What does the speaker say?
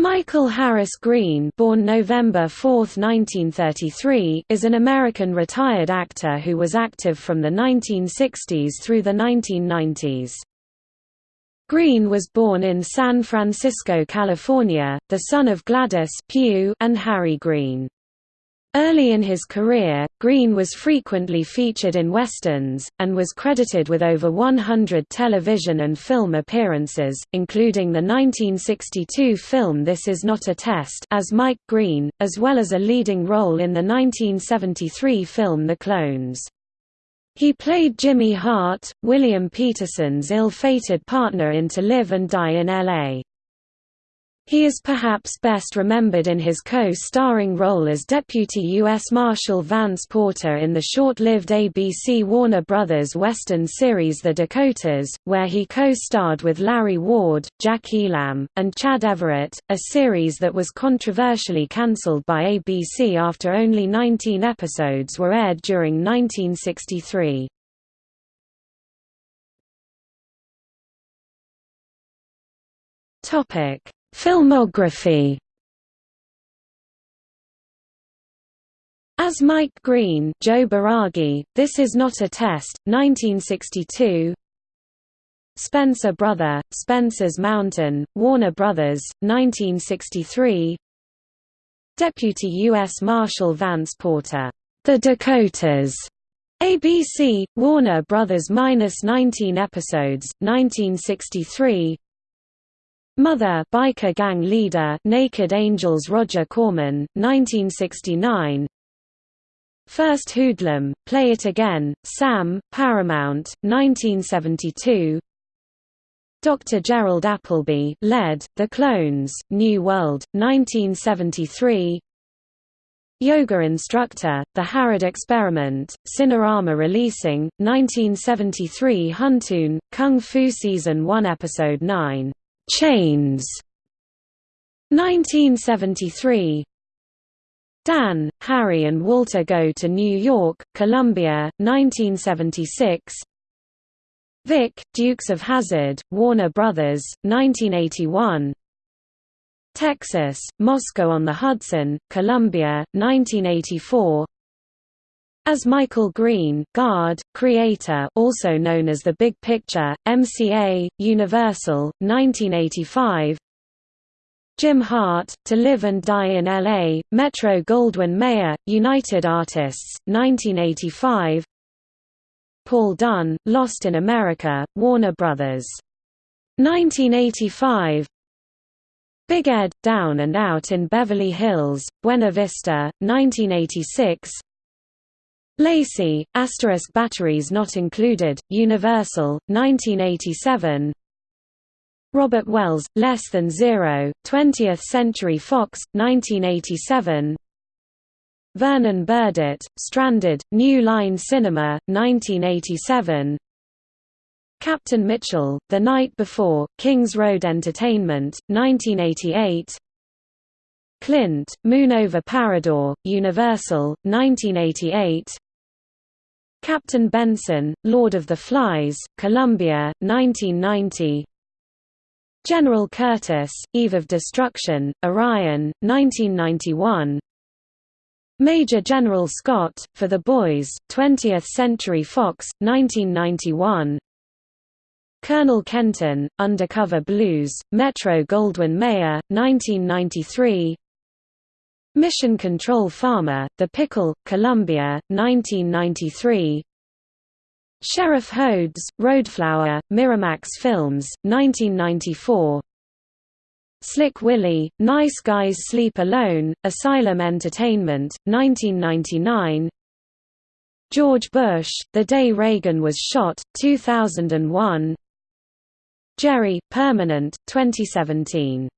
Michael Harris Green born November 4, 1933, is an American retired actor who was active from the 1960s through the 1990s. Green was born in San Francisco, California, the son of Gladys Pugh and Harry Green. Early in his career, Green was frequently featured in westerns, and was credited with over 100 television and film appearances, including the 1962 film This Is Not a Test as Mike Green, as well as a leading role in the 1973 film The Clones. He played Jimmy Hart, William Petersen's ill-fated partner in To Live and Die in L.A. He is perhaps best remembered in his co-starring role as Deputy U.S. Marshal Vance Porter in the short-lived ABC Warner Brothers Western series The Dakotas, where he co-starred with Larry Ward, Jack Elam, and Chad Everett, a series that was controversially cancelled by ABC after only 19 episodes were aired during 1963. Topic Filmography. As Mike Green Joe Baraghi, This Is Not a Test, 1962 Spencer Brother, Spencer's Mountain, Warner Brothers, 1963 Deputy U.S. Marshal Vance Porter, The Dakotas, ABC, Warner Brothers minus 19 episodes, 1963 Mother biker gang leader Naked Angels Roger Corman, 1969 First Hoodlum, Play It Again, Sam, Paramount, 1972 Dr. Gerald Appleby led, The Clones, New World, 1973 Yoga Instructor, The Harrad Experiment, Cinerama Releasing, 1973 Huntoon, Kung Fu Season 1 Episode 9 Chains. 1973 Dan, Harry and Walter Go to New York, Columbia, 1976 Vic, Dukes of Hazzard, Warner Brothers, 1981 Texas, Moscow on the Hudson, Columbia, 1984 as Michael Green, Guard, creator also known as The Big Picture, MCA, Universal, 1985 Jim Hart, To Live and Die in L.A., Metro-Goldwyn-Mayer, United Artists, 1985 Paul Dunn, Lost in America, Warner Brothers. 1985 Big Ed, Down and Out in Beverly Hills, Buena Vista, 1986 Lacey, asterisk batteries not included, Universal, 1987 Robert Wells, Less Than Zero, 20th Century Fox, 1987 Vernon Burdett, Stranded, New Line Cinema, 1987 Captain Mitchell, The Night Before, Kings Road Entertainment, 1988 Clint, Moon over Parador, Universal, 1988 Captain Benson, Lord of the Flies, Columbia, 1990 General Curtis, Eve of Destruction, Orion, 1991 Major General Scott, For the Boys, 20th Century Fox, 1991 Colonel Kenton, Undercover Blues, Metro-Goldwyn-Mayer, 1993 Mission Control Farmer, The Pickle, Columbia, 1993 Sheriff Hodes, Roadflower, Miramax Films, 1994 Slick Willy, Nice Guys Sleep Alone, Asylum Entertainment, 1999 George Bush, The Day Reagan Was Shot, 2001 Jerry, Permanent, 2017